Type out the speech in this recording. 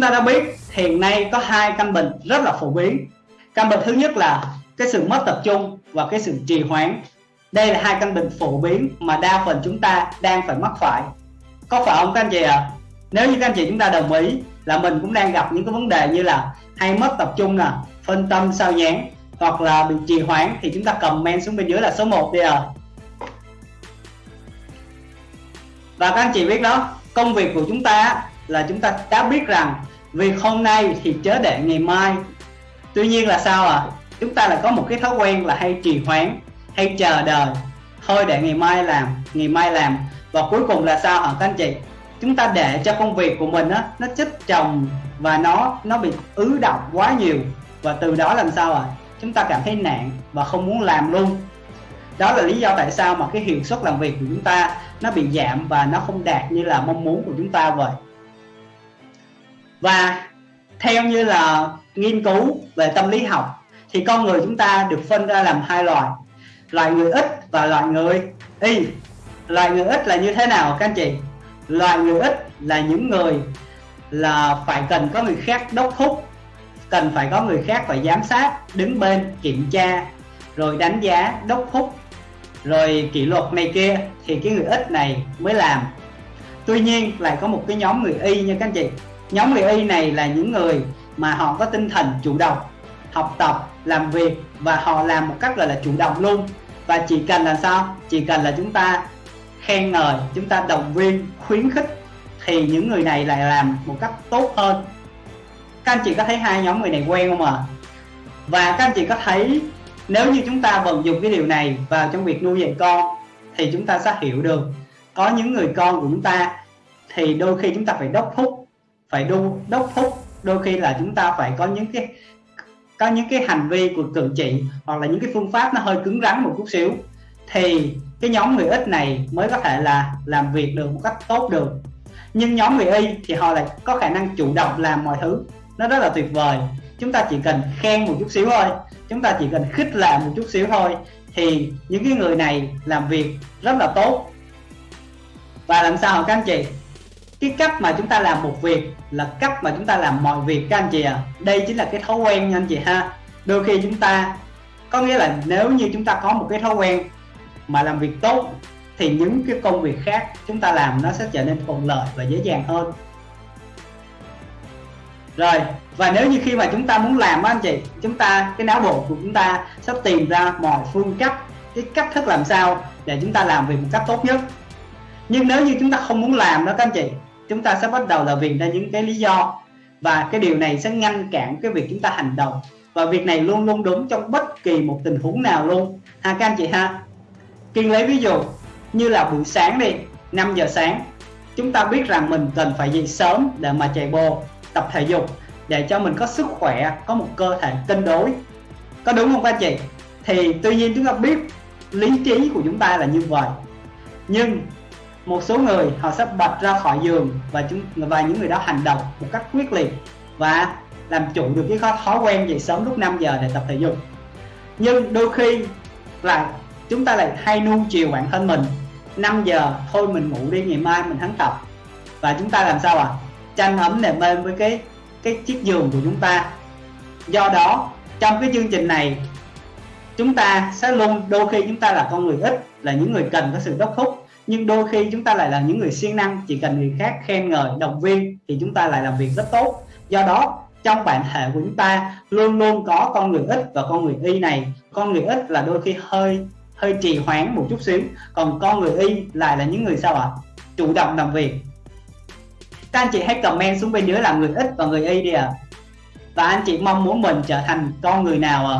chúng ta đã biết, hiện nay có hai căn bệnh rất là phổ biến. Căn bệnh thứ nhất là cái sự mất tập trung và cái sự trì hoãn. Đây là hai căn bệnh phổ biến mà đa phần chúng ta đang phải mắc phải. Có phải không các anh chị ạ? À? nếu như các anh chị chúng ta đồng ý là mình cũng đang gặp những cái vấn đề như là hay mất tập trung nè, phân tâm, sao nhãn hoặc là bị trì hoãn, thì chúng ta comment xuống bên dưới là số 1 đi à và các anh chị biết đó, công việc của chúng ta là chúng ta đã biết rằng việc hôm nay thì chớ để ngày mai. Tuy nhiên là sao à chúng ta là có một cái thói quen là hay trì hoãn, hay chờ đợi. Thôi để ngày mai làm, ngày mai làm. Và cuối cùng là sao hả các anh chị? Chúng ta để cho công việc của mình á, nó chất chồng và nó nó bị ứ động quá nhiều. Và từ đó làm sao à chúng ta cảm thấy nạn và không muốn làm luôn. Đó là lý do tại sao mà cái hiệu suất làm việc của chúng ta nó bị giảm và nó không đạt như là mong muốn của chúng ta vậy và theo như là nghiên cứu về tâm lý học, thì con người chúng ta được phân ra làm hai loại. Loại người ít và loại người y. Loại người ít là như thế nào, các anh chị? Loại người ít là những người là phải cần có người khác đốc thúc, cần phải có người khác phải giám sát, đứng bên, kiểm tra, rồi đánh giá, đốc thúc, rồi kỷ luật này kia, thì cái người ít này mới làm. Tuy nhiên, lại có một cái nhóm người y nha các anh chị nhóm người y này là những người mà họ có tinh thần chủ động, học tập, làm việc và họ làm một cách gọi là chủ động luôn. Và chỉ cần là sao? Chỉ cần là chúng ta khen ngợi, chúng ta động viên, khuyến khích thì những người này lại làm một cách tốt hơn. Các anh chị có thấy hai nhóm người này quen không ạ? À? và các anh chị có thấy nếu như chúng ta vận dụng cái điều này vào trong việc nuôi dạy con thì chúng ta sẽ hiểu được có những người con của chúng ta thì đôi khi chúng ta phải đốc thúc phải đu đốc thúc đôi khi là chúng ta phải có những cái, có những cái hành vi của cử chỉ hoặc là những cái phương pháp nó hơi cứng rắn một chút xíu. Thì cái nhóm người ít này mới có thể là làm việc được một cách tốt được. Nhưng nhóm người y thì họ lại có khả năng chủ động làm mọi thứ. Nó rất là tuyệt vời. Chúng ta chỉ cần khen một chút xíu thôi. Chúng ta chỉ cần khích lệ một chút xíu thôi thì những cái người này làm việc rất là tốt. Và làm sao các anh chị? Cái cách mà chúng ta làm một việc là cách mà chúng ta làm mọi việc các anh chị ạ. À. đây chính là cái thói quen nha anh chị ha. Đôi khi chúng ta, có nghĩa là nếu như chúng ta có một cái thói quen mà làm việc tốt, thì những cái công việc khác chúng ta làm nó sẽ trở nên thuận lợi và dễ dàng hơn. Rồi, và nếu như khi mà chúng ta muốn làm á anh chị, chúng ta, cái não bộ của chúng ta sắp tìm ra mọi phương cách, cái cách thức làm sao để chúng ta làm việc một cách tốt nhất. Nhưng nếu như chúng ta không muốn làm đó các anh chị chúng ta sẽ bắt đầu là vì ra những cái lý do. Và cái điều này sẽ ngăn cản cái việc chúng ta hành động. Và việc này luôn luôn đúng trong bất kỳ một tình huống nào luôn. Ha, các anh chị ha. Kiên lấy ví dụ như là buổi sáng đi 5 giờ sáng, chúng ta biết rằng mình cần phải dậy sớm để mà chạy bộ, tập thể dục, để cho mình có sức khỏe, có một cơ thể cân đối. Có đúng không các anh chị? Thì tuy nhiên chúng ta biết lý trí của chúng ta là như vậy. Nhưng một số người họ sẽ bật ra khỏi giường và chúng, và những người đó hành động một cách quyết liệt và làm chủ được cái thói quen dậy sớm lúc 5 giờ để tập thể dục. Nhưng đôi khi là chúng ta lại hay nuông chiều bản thân mình. 5 giờ, thôi mình ngủ đi, ngày mai mình thắng tập. Và chúng ta làm sao à tranh ấm nệm êm với cái cái chiếc giường của chúng ta. Do đó, trong cái chương trình này, chúng ta sẽ luôn, đôi khi chúng ta là con người ít, là những người cần có sự đốc thúc nhưng đôi khi chúng ta lại là những người siêng năng, chỉ cần người khác khen ngợi, động viên thì chúng ta lại làm việc rất tốt do đó, trong bản thể của chúng ta luôn luôn có con người ít và con người y này con người ít là đôi khi hơi hơi trì hoãn một chút xíu, còn con người y lại là những người sao ạ à? chủ động làm việc các anh chị hãy comment xuống bên dưới là người ít và người y đi ạ à. và anh chị mong muốn mình trở thành con người nào à?